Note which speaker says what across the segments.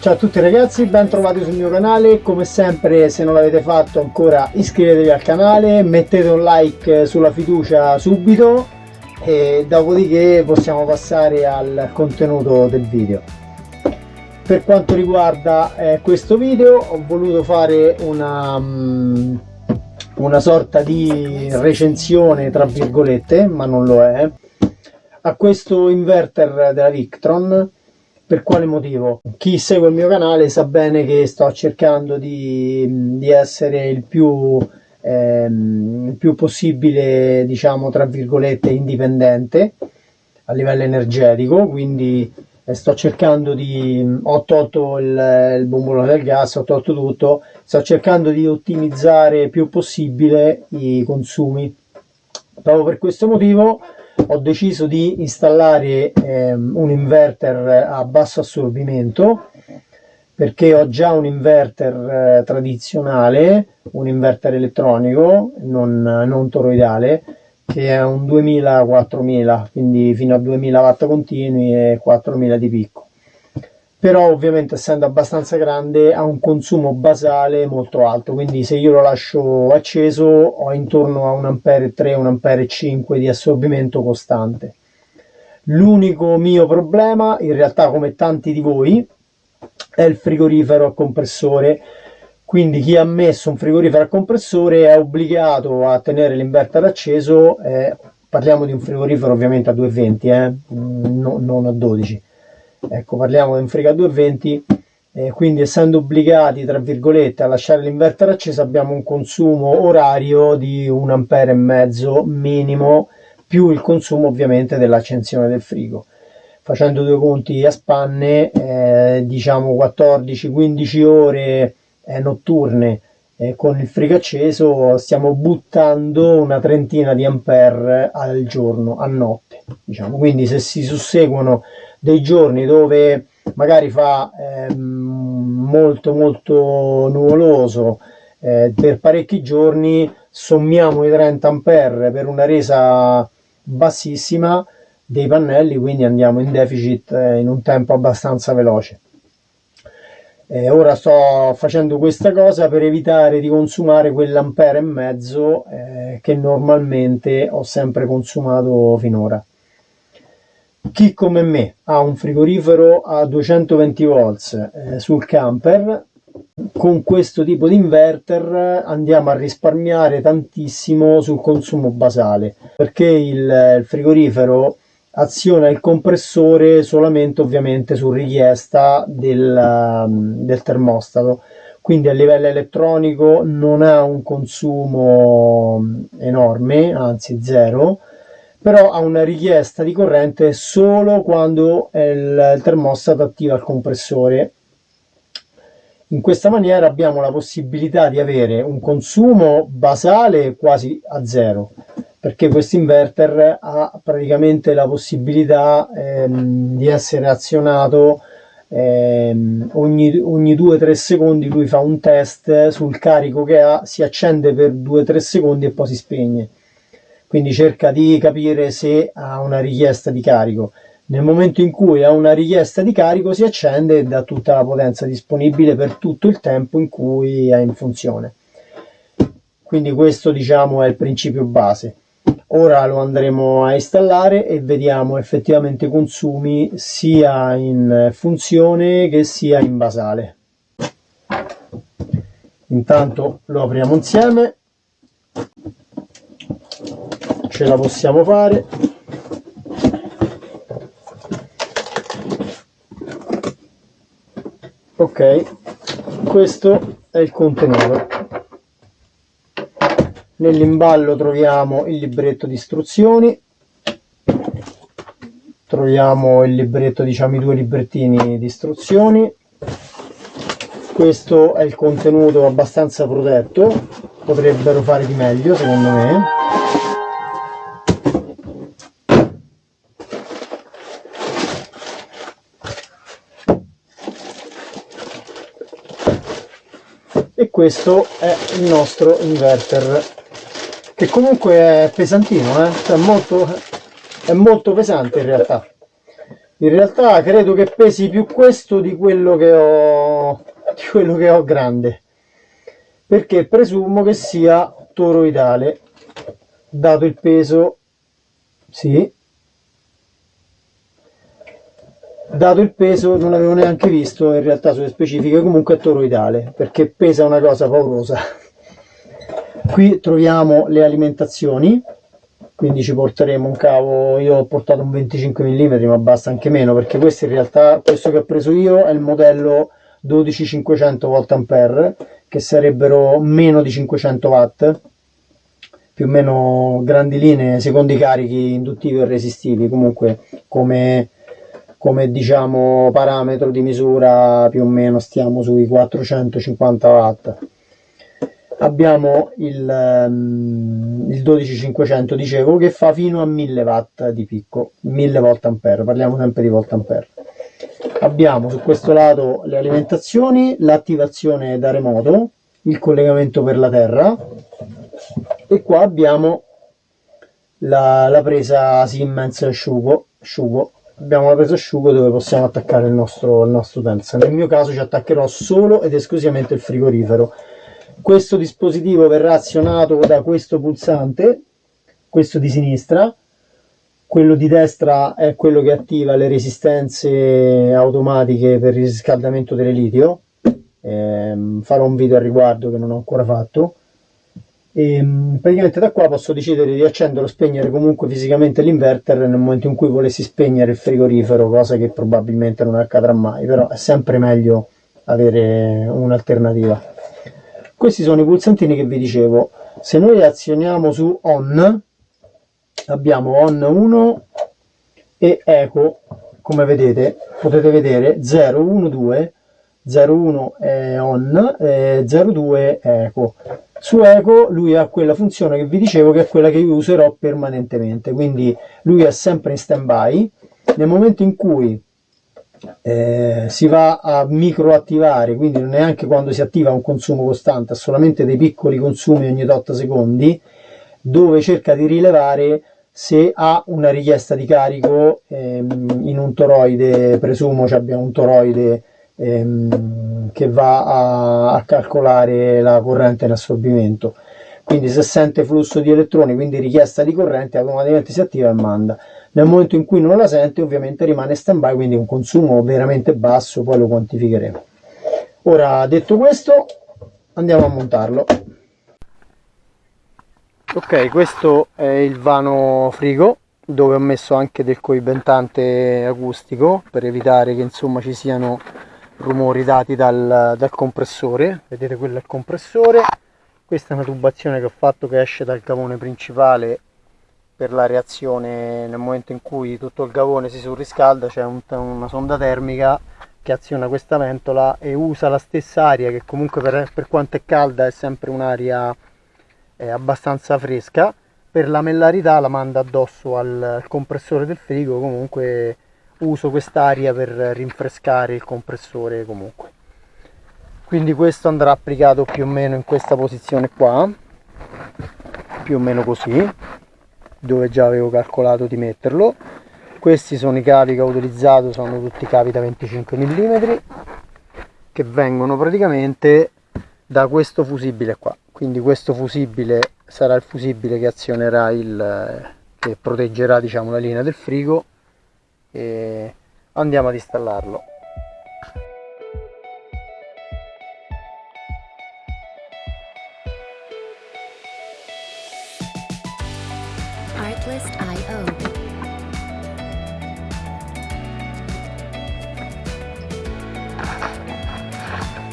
Speaker 1: Ciao a tutti ragazzi, ben trovati sul mio canale, come sempre se non l'avete fatto ancora iscrivetevi al canale, mettete un like sulla fiducia subito e dopodiché possiamo passare al contenuto del video. Per quanto riguarda eh, questo video ho voluto fare una, um, una sorta di recensione tra virgolette, ma non lo è, a questo inverter della Victron per quale motivo? Chi segue il mio canale sa bene che sto cercando di, di essere il più, ehm, il più possibile, diciamo, tra virgolette, indipendente a livello energetico, quindi eh, sto cercando di ho tolto il, il bombolone del gas, ho tolto tutto, sto cercando di ottimizzare il più possibile i consumi. Proprio per questo motivo ho deciso di installare ehm, un inverter a basso assorbimento perché ho già un inverter eh, tradizionale, un inverter elettronico, non, non toroidale, che è un 2000-4000, quindi fino a 2000 watt continui e 4000 di picco però ovviamente essendo abbastanza grande ha un consumo basale molto alto. Quindi se io lo lascio acceso ho intorno a 1 ampere 3 1 ampere 5 di assorbimento costante. L'unico mio problema in realtà come tanti di voi è il frigorifero a compressore. Quindi chi ha messo un frigorifero a compressore è obbligato a tenere l'inverter acceso eh, parliamo di un frigorifero ovviamente a 220 eh, no, non a 12 ecco parliamo di un frega 220 eh, quindi essendo obbligati tra virgolette a lasciare l'inverter acceso abbiamo un consumo orario di un ampere e mezzo minimo più il consumo ovviamente dell'accensione del frigo. Facendo due conti a spanne eh, diciamo 14-15 ore eh, notturne eh, con il frigo acceso stiamo buttando una trentina di ampere al giorno a notte diciamo. Quindi se si susseguono dei giorni dove magari fa eh, molto molto nuvoloso. Eh, per parecchi giorni sommiamo i 30 ampere per una resa bassissima dei pannelli quindi andiamo in deficit eh, in un tempo abbastanza veloce. Eh, ora sto facendo questa cosa per evitare di consumare quell'ampere e mezzo eh, che normalmente ho sempre consumato finora chi come me ha un frigorifero a 220 volts eh, sul camper, con questo tipo di inverter andiamo a risparmiare tantissimo sul consumo basale, perché il, il frigorifero aziona il compressore solamente ovviamente su richiesta del, del termostato. Quindi a livello elettronico non ha un consumo enorme anzi zero però ha una richiesta di corrente solo quando il termostato attiva il compressore. In questa maniera abbiamo la possibilità di avere un consumo basale quasi a zero, perché questo inverter ha praticamente la possibilità ehm, di essere azionato ehm, ogni, ogni 2-3 secondi lui fa un test sul carico che ha, si accende per 2-3 secondi e poi si spegne quindi cerca di capire se ha una richiesta di carico. Nel momento in cui ha una richiesta di carico si accende e dà tutta la potenza disponibile per tutto il tempo in cui è in funzione. Quindi questo diciamo è il principio base. Ora lo andremo a installare e vediamo effettivamente i consumi sia in funzione che sia in basale. Intanto lo apriamo insieme ce la possiamo fare. Ok questo è il contenuto nell'imballo troviamo il libretto di istruzioni. Troviamo il libretto diciamo i due librettini di istruzioni. Questo è il contenuto abbastanza protetto. Potrebbero fare di meglio secondo me e questo è il nostro inverter che comunque è pesantino eh? cioè molto, è molto pesante in realtà. In realtà credo che pesi più questo di quello che ho di quello che ho grande. Perché presumo che sia toroidale dato il peso. Sì dato il peso non l'avevo neanche visto in realtà sulle specifiche. Comunque è toroidale perché pesa una cosa paurosa. Qui troviamo le alimentazioni. Quindi ci porteremo un cavo. Io ho portato un 25 mm ma basta anche meno perché questo in realtà questo che ho preso io è il modello 12500 volt che sarebbero meno di 500 watt più o meno grandi linee secondo i carichi induttivi e resistivi comunque come come diciamo parametro di misura più o meno stiamo sui 450 watt. Abbiamo il, um, il 12500 dicevo che fa fino a 1000 watt di picco 1000 volt ampere parliamo sempre di volt ampere. Abbiamo su questo lato le alimentazioni l'attivazione da remoto il collegamento per la terra e qua abbiamo la, la presa Siemens asciugo, asciugo abbiamo la presa asciugo dove possiamo attaccare il nostro, il nostro utensile. Nel mio caso ci attaccherò solo ed esclusivamente il frigorifero. Questo dispositivo verrà azionato da questo pulsante, questo di sinistra, quello di destra è quello che attiva le resistenze automatiche per il riscaldamento dell'elitio. Eh, farò un video al riguardo che non ho ancora fatto e ehm, praticamente da qua posso decidere di accendere o spegnere comunque fisicamente l'inverter nel momento in cui volessi spegnere il frigorifero cosa che probabilmente non accadrà mai però è sempre meglio avere un'alternativa. Questi sono i pulsantini che vi dicevo. Se noi azioniamo su on abbiamo on 1 e eco come vedete potete vedere 0 1 2 0 1 è on e 0 2 è eco su Eco lui ha quella funzione che vi dicevo che è quella che io userò permanentemente, quindi lui è sempre in stand by, nel momento in cui eh, si va a microattivare, quindi non neanche quando si attiva un consumo costante, ha solamente dei piccoli consumi ogni tot secondi, dove cerca di rilevare se ha una richiesta di carico ehm, in un toroide, presumo ci abbiamo un toroide ehm, che va a, a, calcolare la corrente in assorbimento. Quindi se sente flusso di elettroni quindi richiesta di corrente automaticamente si attiva e manda. Nel momento in cui non la sente ovviamente rimane stand by quindi un consumo veramente basso poi lo quantificheremo. Ora detto questo andiamo a montarlo. Ok questo è il vano frigo dove ho messo anche del coibentante acustico per evitare che insomma ci siano rumori dati dal, dal compressore. Vedete quello è il compressore. Questa è una tubazione che ho fatto che esce dal gavone principale per la reazione nel momento in cui tutto il gavone si surriscalda c'è un, una sonda termica che aziona questa ventola e usa la stessa aria che comunque per, per quanto è calda è sempre un'aria abbastanza fresca. Per la mellarità la manda addosso al compressore del frigo comunque uso quest'aria per rinfrescare il compressore comunque. Quindi questo andrà applicato più o meno in questa posizione qua più o meno così dove già avevo calcolato di metterlo. Questi sono i cavi che ho utilizzato sono tutti cavi da 25 mm che vengono praticamente da questo fusibile qua. Quindi questo fusibile sarà il fusibile che azionerà il che proteggerà diciamo la linea del frigo e andiamo ad installarlo.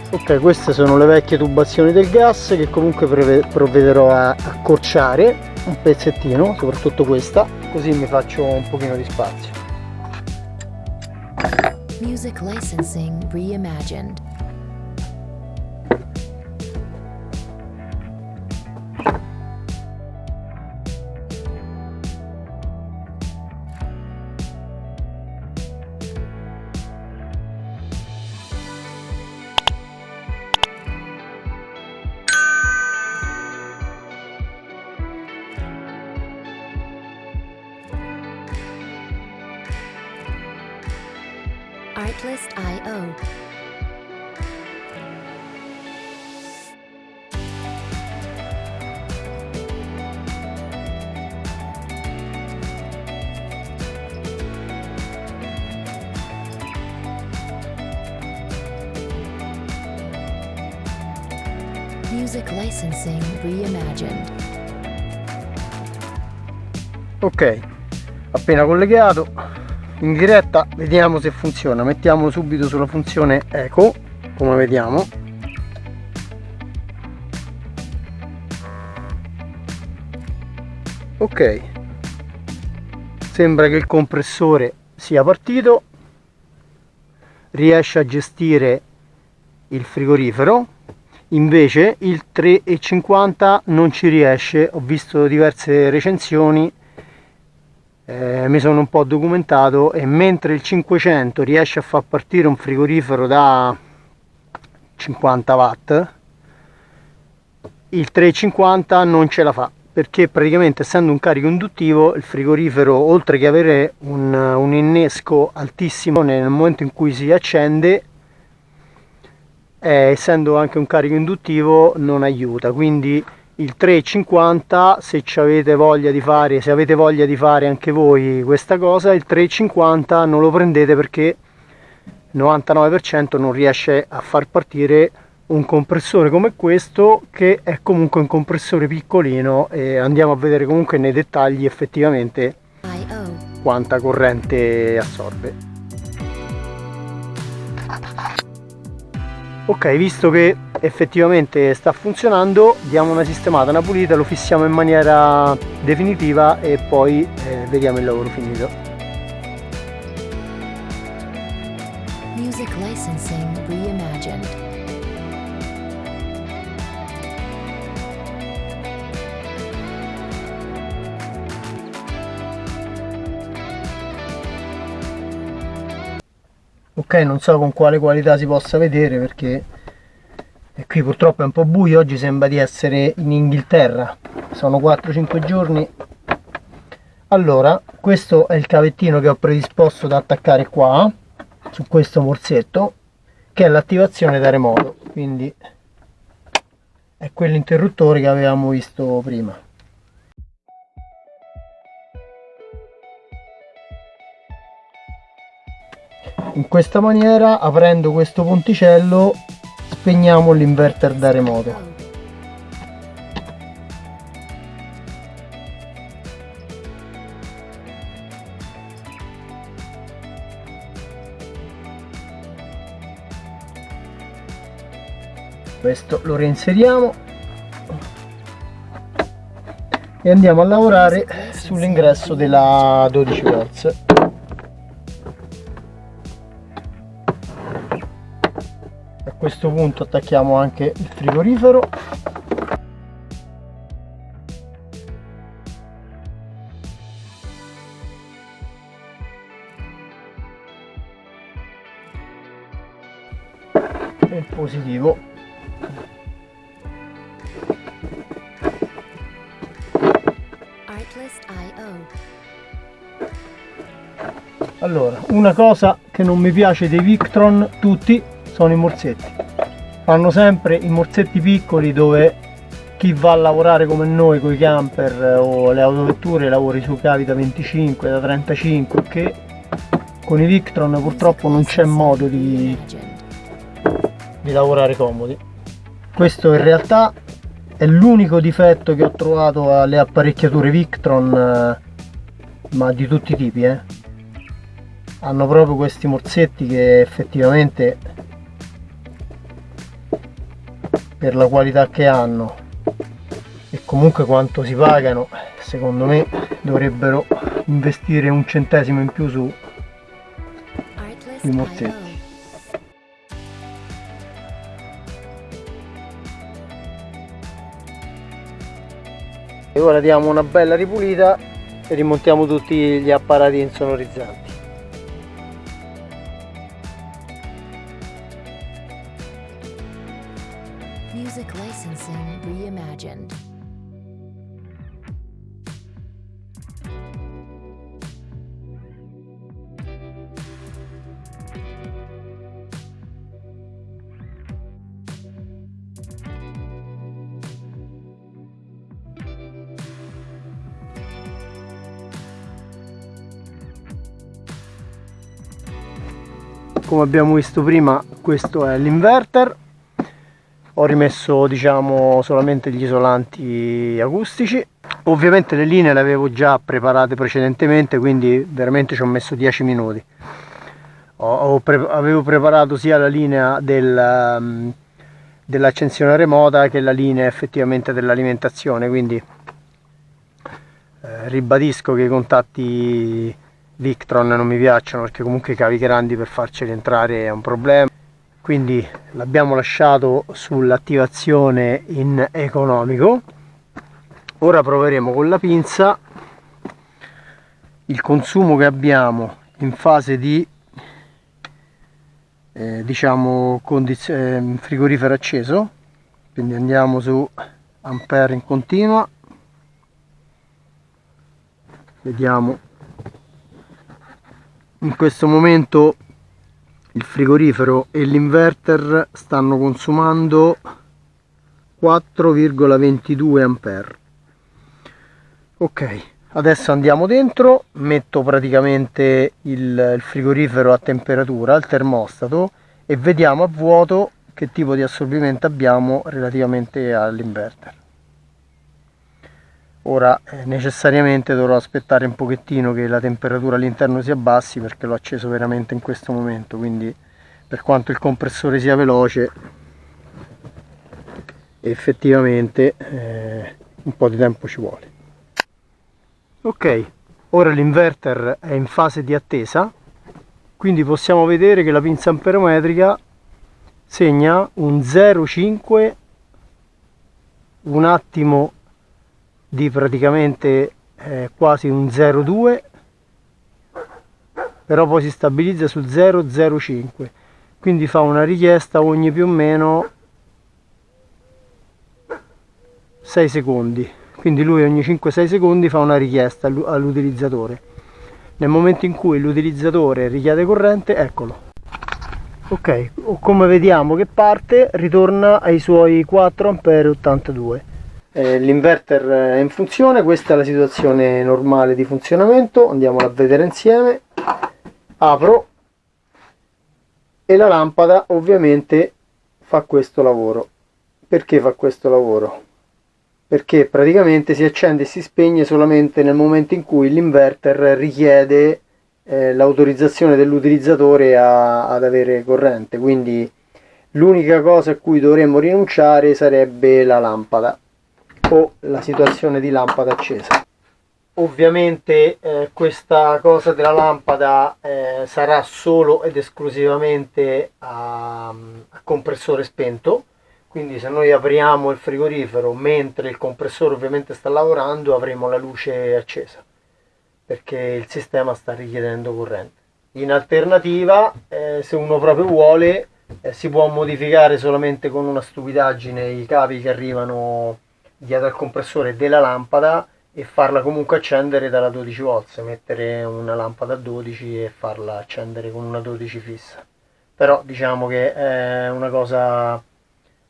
Speaker 1: Ok queste sono le vecchie tubazioni del gas che comunque provvederò a accorciare un pezzettino soprattutto questa così mi faccio un pochino di spazio Music licensing reimagined.
Speaker 2: Artlist.io Music Licensing Reimagined.
Speaker 1: Ok, appena collegato, in diretta vediamo se funziona. Mettiamo subito sulla funzione eco, come vediamo. Ok, sembra che il compressore sia partito, riesce a gestire il frigorifero. Invece il 3,50 non ci riesce. Ho visto diverse recensioni eh, mi sono un po' documentato e mentre il 500 riesce a far partire un frigorifero da 50 watt il 350 non ce la fa perché praticamente essendo un carico induttivo il frigorifero oltre che avere un, un innesco altissimo nel momento in cui si accende eh, essendo anche un carico induttivo non aiuta. Quindi il 350 se avete voglia di fare se avete voglia di fare anche voi questa cosa il 350 non lo prendete perché 99% non riesce a far partire un compressore come questo che è comunque un compressore piccolino e andiamo a vedere comunque nei dettagli effettivamente quanta corrente assorbe ok visto che effettivamente sta funzionando diamo una sistemata una pulita lo fissiamo in maniera definitiva e poi eh, vediamo il lavoro finito ok non so con quale qualità si possa vedere perché qui purtroppo è un po' buio oggi sembra di essere in Inghilterra. Sono 4-5 giorni. Allora questo è il cavettino che ho predisposto da attaccare qua su questo morsetto che è l'attivazione da remoto. Quindi è quell'interruttore che avevamo visto prima in questa maniera aprendo questo ponticello spegniamo l'inverter da remoto. Questo lo reinseriamo e andiamo a lavorare sull'ingresso della 12 volts questo punto attacchiamo anche il frigorifero. E il positivo allora una cosa che non mi piace dei Victron tutti sono i morsetti fanno sempre i morsetti piccoli dove chi va a lavorare come noi con i camper eh, o le autovetture lavori su cavi da 25 da 35 che con i Victron purtroppo non c'è modo di, di lavorare comodi questo in realtà è l'unico difetto che ho trovato alle apparecchiature Victron eh, ma di tutti i tipi eh. hanno proprio questi morsetti che effettivamente per la qualità che hanno. E comunque quanto si pagano secondo me dovrebbero investire un centesimo in più su sui morsetti e ora diamo una bella ripulita e rimontiamo tutti gli apparati insonorizzanti
Speaker 2: Licensing Reimagined.
Speaker 1: Come abbiamo visto prima questo è l'inverter ho rimesso diciamo solamente gli isolanti acustici. Ovviamente le linee le avevo già preparate precedentemente quindi veramente ci ho messo 10 minuti. Pre avevo preparato sia la linea del, um, dell'accensione remota che la linea effettivamente dell'alimentazione quindi eh, ribadisco che i contatti Victron non mi piacciono perché comunque i cavi grandi per farceli entrare è un problema quindi l'abbiamo lasciato sull'attivazione in economico. Ora proveremo con la pinza. Il consumo che abbiamo in fase di eh, diciamo eh, frigorifero acceso. Quindi andiamo su ampere in continua. Vediamo. In questo momento il frigorifero e l'inverter stanno consumando 4,22 ampere. Ok adesso andiamo dentro metto praticamente il, il frigorifero a temperatura al termostato e vediamo a vuoto che tipo di assorbimento abbiamo relativamente all'inverter ora eh, necessariamente dovrò aspettare un pochettino che la temperatura all'interno si abbassi perché l'ho acceso veramente in questo momento quindi per quanto il compressore sia veloce effettivamente eh, un po' di tempo ci vuole. Ok ora l'inverter è in fase di attesa quindi possiamo vedere che la pinza amperometrica segna un 0,5 un attimo di praticamente eh, quasi un 0,2 però poi si stabilizza su 0,05 quindi fa una richiesta ogni più o meno 6 secondi. Quindi lui ogni 5-6 secondi fa una richiesta all'utilizzatore. Nel momento in cui l'utilizzatore richiede corrente eccolo. Ok come vediamo che parte ritorna ai suoi 4 ampere 82 eh, l'inverter è in funzione questa è la situazione normale di funzionamento andiamola a vedere insieme. Apro. E la lampada ovviamente fa questo lavoro. Perché fa questo lavoro? Perché praticamente si accende e si spegne solamente nel momento in cui l'inverter richiede eh, l'autorizzazione dell'utilizzatore ad avere corrente. Quindi l'unica cosa a cui dovremmo rinunciare sarebbe la lampada o la situazione di lampada accesa. Ovviamente eh, questa cosa della lampada eh, sarà solo ed esclusivamente a, a, compressore spento. Quindi se noi apriamo il frigorifero mentre il compressore ovviamente sta lavorando avremo la luce accesa perché il sistema sta richiedendo corrente. In alternativa eh, se uno proprio vuole eh, si può modificare solamente con una stupidaggine i cavi che arrivano dietro al compressore della lampada e farla comunque accendere dalla 12 volts mettere una lampada a 12 e farla accendere con una 12 fissa. Però diciamo che è una cosa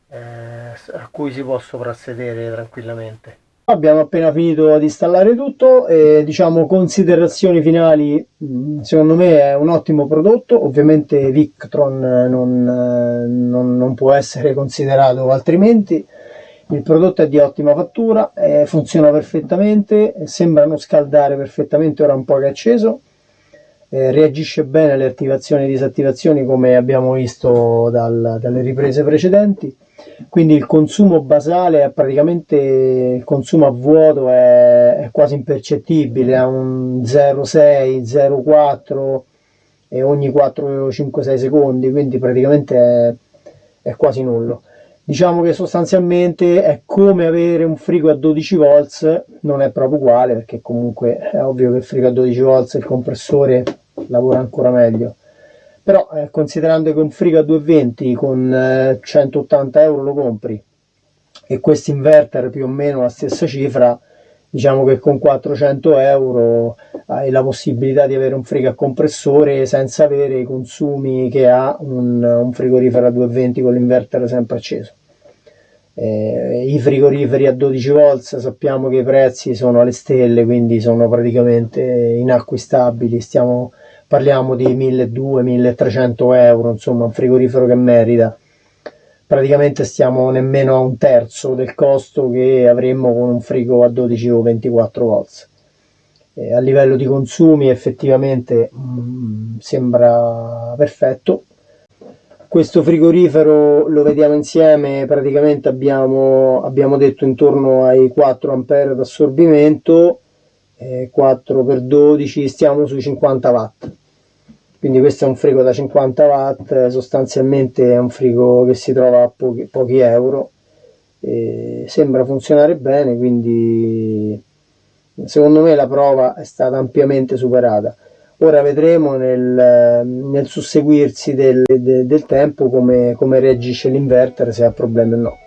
Speaker 1: eh, a cui si può soprassedere tranquillamente. Abbiamo appena finito di installare tutto e diciamo considerazioni finali mm, secondo me è un ottimo prodotto. Ovviamente Victron non, non, non può essere considerato altrimenti il prodotto è di ottima fattura, eh, funziona perfettamente, sembra non scaldare perfettamente ora un po' che è acceso, eh, reagisce bene alle attivazioni e disattivazioni come abbiamo visto dal, dalle riprese precedenti, quindi il consumo basale è praticamente, il consumo a vuoto è, è quasi impercettibile, ha un 0,6, 0,4 e ogni 4, 5, 6 secondi, quindi praticamente è, è quasi nullo diciamo che sostanzialmente è come avere un frigo a 12 volts non è proprio uguale perché comunque è ovvio che il frigo a 12 volts il compressore lavora ancora meglio. Però eh, considerando che un frigo a 220 con eh, 180 euro lo compri e questo inverter più o meno la stessa cifra diciamo che con 400 euro hai la possibilità di avere un frigo a compressore senza avere i consumi che ha un, un frigorifero a 220 con l'inverter sempre acceso eh, i frigoriferi a 12 volts sappiamo che i prezzi sono alle stelle quindi sono praticamente inacquistabili stiamo parliamo di 1200-1300 euro, insomma un frigorifero che merita. Praticamente stiamo nemmeno a un terzo del costo che avremmo con un frigo a 12 o 24 volts. A livello di consumi effettivamente mh, mm, sembra perfetto. Questo frigorifero lo vediamo insieme, praticamente abbiamo, abbiamo detto intorno ai 4 ampere d'assorbimento 4 x 12 stiamo sui 50 watt quindi questo è un frigo da 50 watt sostanzialmente è un frigo che si trova a pochi, pochi euro e sembra funzionare bene quindi secondo me la prova è stata ampiamente superata. Ora vedremo nel, nel susseguirsi del, del, del tempo come, come reagisce l'inverter se ha problemi o no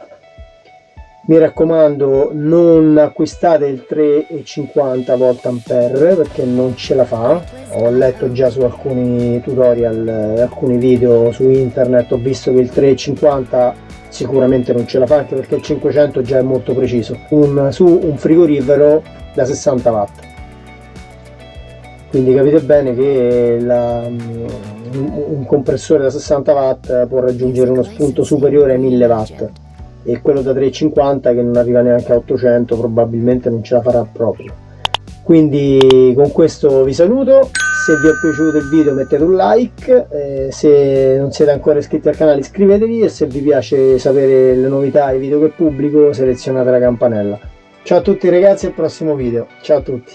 Speaker 1: mi raccomando non acquistate il 3,50 volt ampere perché non ce la fa. Ho letto già su alcuni tutorial alcuni video su internet ho visto che il 3,50 sicuramente non ce la fa anche perché il 500 già è molto preciso. Un, su un frigorifero da 60 watt. Quindi capite bene che la, un compressore da 60 watt può raggiungere uno spunto superiore ai 1000 watt e quello da 350 che non arriva neanche a 800 probabilmente non ce la farà proprio. Quindi con questo vi saluto. Se vi è piaciuto il video mettete un like eh, se non siete ancora iscritti al canale iscrivetevi e se vi piace sapere le novità e i video che pubblico selezionate la campanella. Ciao a tutti ragazzi al prossimo video. Ciao a tutti